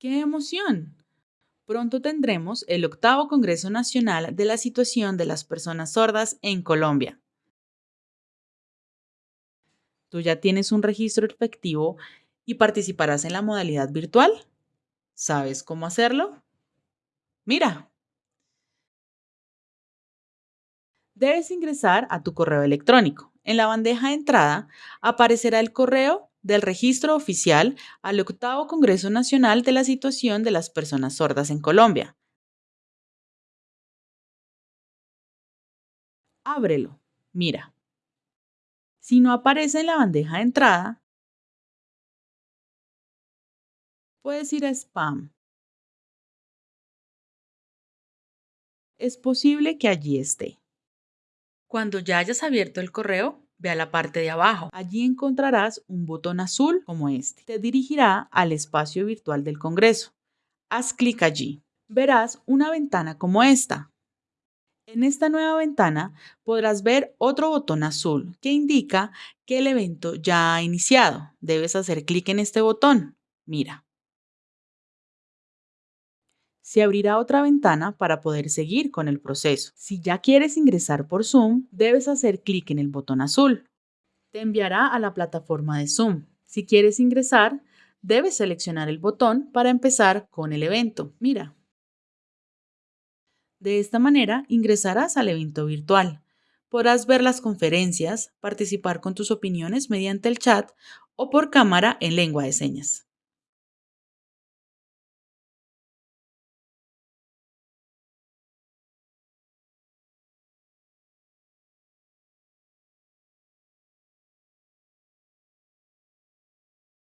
¡Qué emoción! Pronto tendremos el octavo Congreso Nacional de la Situación de las Personas Sordas en Colombia. ¿Tú ya tienes un registro efectivo y participarás en la modalidad virtual? ¿Sabes cómo hacerlo? Mira. Debes ingresar a tu correo electrónico. En la bandeja de entrada aparecerá el correo del registro oficial al octavo Congreso Nacional de la Situación de las Personas Sordas en Colombia. Ábrelo. Mira. Si no aparece en la bandeja de entrada, puedes ir a spam. Es posible que allí esté. Cuando ya hayas abierto el correo, ve a la parte de abajo. Allí encontrarás un botón azul como este. Te dirigirá al espacio virtual del Congreso. Haz clic allí. Verás una ventana como esta. En esta nueva ventana podrás ver otro botón azul que indica que el evento ya ha iniciado. Debes hacer clic en este botón. Mira. Se abrirá otra ventana para poder seguir con el proceso. Si ya quieres ingresar por Zoom, debes hacer clic en el botón azul. Te enviará a la plataforma de Zoom. Si quieres ingresar, debes seleccionar el botón para empezar con el evento. Mira. De esta manera ingresarás al evento virtual. Podrás ver las conferencias, participar con tus opiniones mediante el chat o por cámara en lengua de señas.